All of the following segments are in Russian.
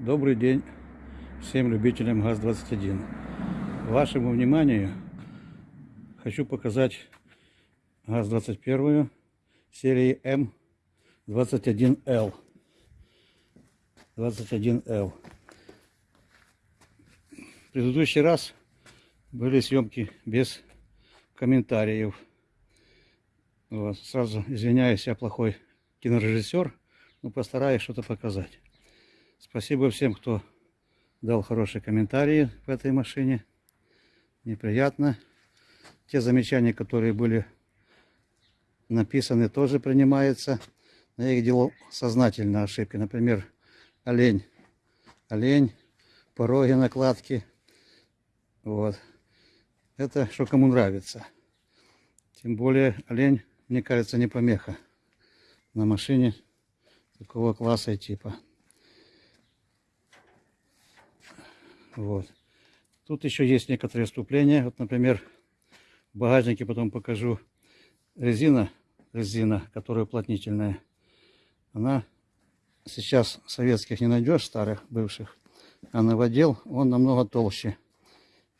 Добрый день всем любителям ГАЗ-21. Вашему вниманию хочу показать ГАЗ-21 серии М21Л. 21Л. В предыдущий раз были съемки без комментариев. Вот. Сразу извиняюсь, я плохой кинорежиссер, но постараюсь что-то показать. Спасибо всем, кто дал хорошие комментарии в этой машине. Неприятно. Те замечания, которые были написаны, тоже принимаются. Но я их делал сознательно ошибки. Например, олень. Олень, пороги накладки. Вот. Это что кому нравится. Тем более олень, мне кажется, не помеха на машине такого класса и типа. Вот. Тут еще есть некоторые вступления. Вот, например, в багажнике потом покажу резина, резина, которая уплотнительная. Она сейчас советских не найдешь, старых, бывших. А новодел он намного толще.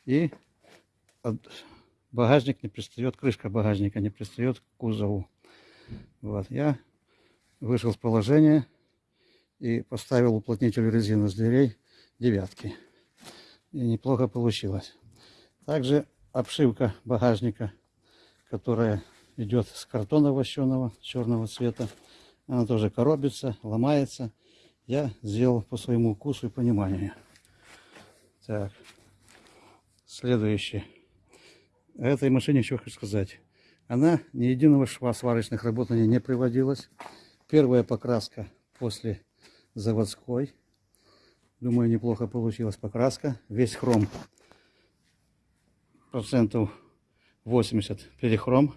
И багажник не пристает, крышка багажника не пристает к кузову. Вот, я вышел с положения и поставил уплотнитель резины с дверей девятки и неплохо получилось. Также обшивка багажника, которая идет с картона вощеного черного цвета. Она тоже коробится, ломается. Я сделал по своему вкусу и пониманию. Так, следующее. О этой машине еще хочу сказать. Она ни единого шва сварочных работ на ней не приводилась. Первая покраска после заводской. Думаю, неплохо получилась покраска. Весь хром процентов 80 перехром.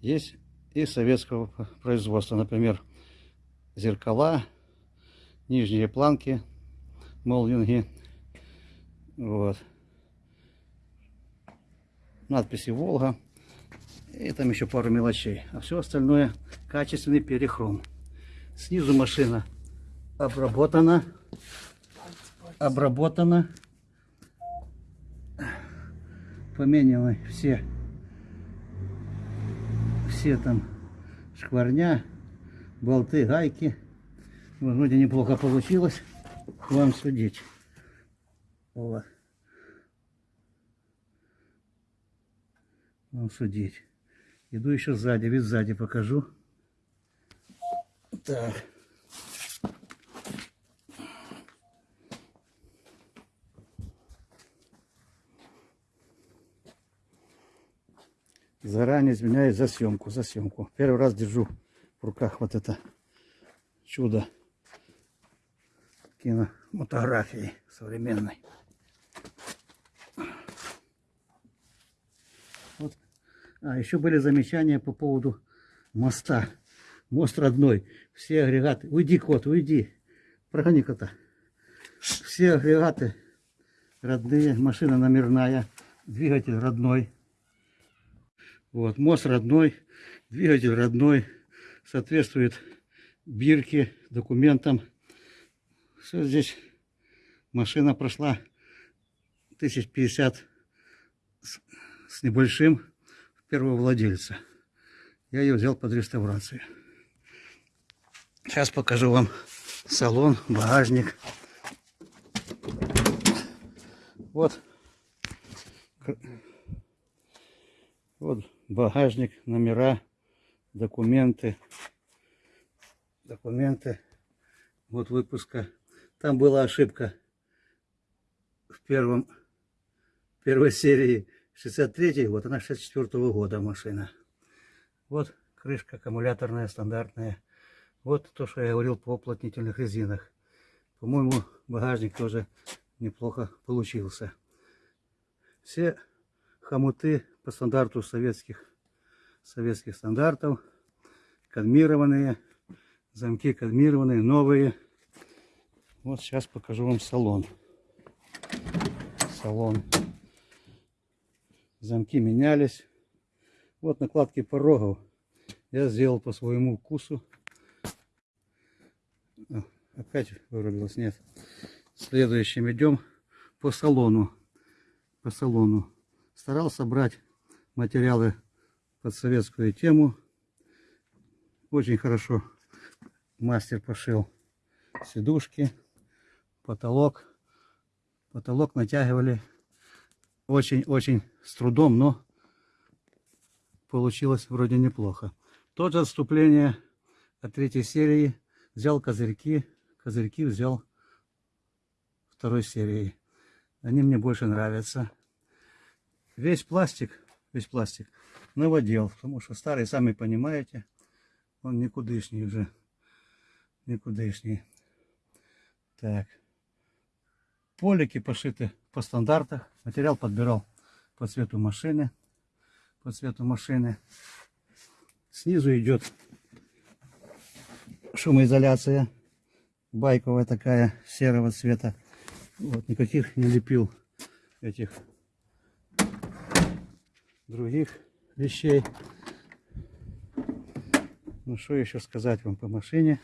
Есть и советского производства. Например, зеркала, нижние планки, молдинги. Вот. Надписи Волга. И там еще пару мелочей. А все остальное качественный перехром. Снизу машина обработана обработано. Поменены все, все там шкварня, болты, гайки. Вроде неплохо получилось. Вам судить. Вот. Вам судить. Иду еще сзади, вид сзади покажу. Так. Заранее извиняюсь за съемку, за съемку. Первый раз держу в руках вот это чудо киномотографии современной. Вот. А еще были замечания по поводу моста. Мост родной. Все агрегаты. Уйди, кот, уйди. Прогони кота. Все агрегаты родные. Машина номерная. Двигатель родной. Вот, мост родной, двигатель родной, соответствует бирке, документам. Все здесь машина прошла 1050 с, с небольшим первого владельца. Я ее взял под реставрацию. Сейчас покажу вам салон, багажник. Вот. Вот багажник, номера, документы. Документы. Вот выпуска. Там была ошибка в первом, первой серии 63 вот она 64 -го года машина. Вот крышка аккумуляторная, стандартная. Вот то, что я говорил по уплотнительных резинах. По-моему, багажник тоже неплохо получился. Все хомуты по стандарту советских, советских стандартов. Кадмированные. Замки кадмированные, новые. Вот сейчас покажу вам салон. Салон. Замки менялись. Вот накладки порогов. Я сделал по своему вкусу. О, опять вырубилось, нет. следующим идем по салону. По салону. Старался брать материалы под советскую тему. Очень хорошо мастер пошил сидушки, потолок. Потолок натягивали очень-очень с трудом, но получилось вроде неплохо. Тот же отступление от третьей серии. Взял козырьки, козырьки взял второй серии. Они мне больше нравятся. Весь пластик, весь пластик наводил, потому что старый, сами понимаете, он никудышний уже. Никудышний. Так. Полики пошиты по стандартах. Материал подбирал по цвету машины. По цвету машины. Снизу идет шумоизоляция. Байковая такая, серого цвета. Вот, никаких не лепил этих других вещей. Ну, что еще сказать вам по машине.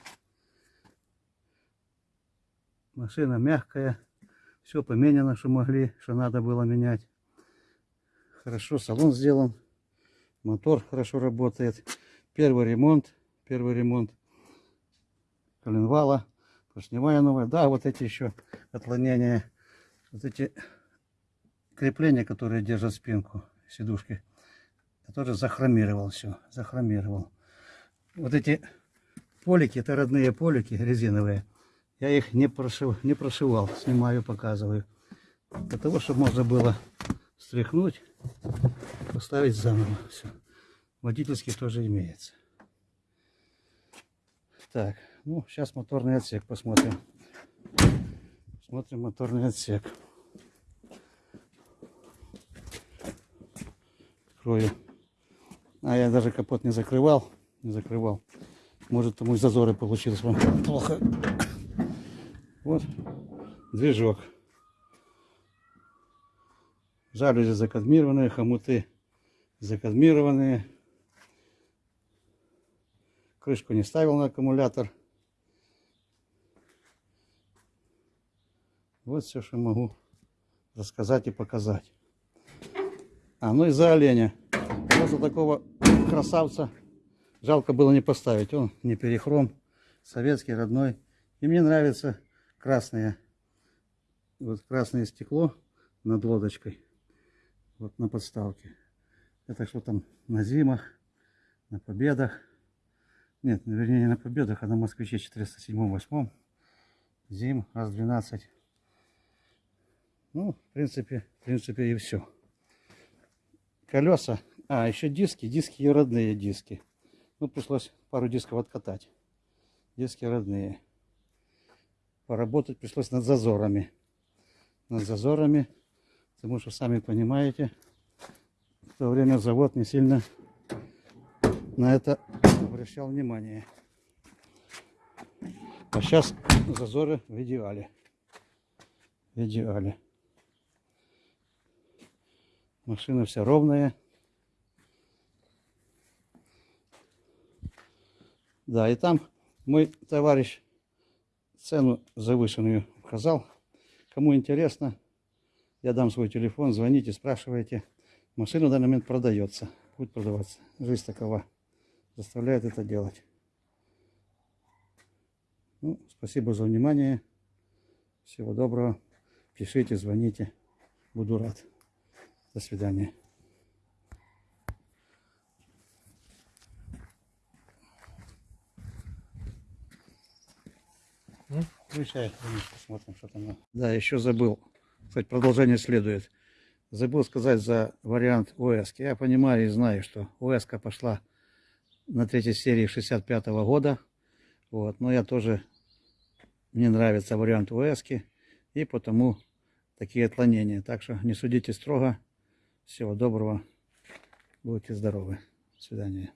Машина мягкая. Все поменяно, что могли, что надо было менять. Хорошо, салон сделан. Мотор хорошо работает. Первый ремонт. Первый ремонт коленвала. Поршневая новая. Да, вот эти еще отклонения. Вот эти крепления, которые держат спинку сидушки. Я тоже захромировал все. Захромировал. Вот эти полики, это родные полики резиновые. Я их не, прошив, не прошивал. Снимаю, показываю. Для того, чтобы можно было стряхнуть, поставить заново. Все. Водительский тоже имеется. Так, ну, сейчас моторный отсек посмотрим. Смотрим моторный отсек. Открою. А я даже капот не закрывал. Не закрывал. Может, тому и зазоры получилось вам плохо. Вот движок. Жалюзи закадмированные, хомуты закадмированные. Крышку не ставил на аккумулятор. Вот все, что могу рассказать и показать. А, ну и за оленя. Просто такого красавца жалко было не поставить. Он не перехром, советский, родной. И мне нравится красное. Вот красное стекло над лодочкой. Вот на подставке. Это что там на зимах, на победах. Нет, вернее не на победах, а на москвиче 407-8. Зим раз 12. Ну, в принципе, в принципе и все. Колеса. А, еще диски. Диски и родные диски. Ну, пришлось пару дисков откатать. Диски родные. Поработать пришлось над зазорами. Над зазорами. Потому что, сами понимаете, в то время завод не сильно на это обращал внимание. А сейчас зазоры в идеале. В идеале. Машина вся ровная. Да, и там мой товарищ цену завышенную указал. Кому интересно, я дам свой телефон, звоните, спрашивайте. Машина в данный момент продается, будет продаваться. Жизнь такова, заставляет это делать. Ну, спасибо за внимание. Всего доброго. Пишите, звоните. Буду рад. До свидания. Посмотрим, что там. Да, еще забыл. Кстати, продолжение следует. Забыл сказать за вариант ОС. Я понимаю и знаю, что ОС пошла на третьей серии 65 -го года. Вот. Но я тоже, мне нравится вариант ОС. И потому такие отклонения. Так что не судите строго. Всего доброго. Будьте здоровы. До свидания.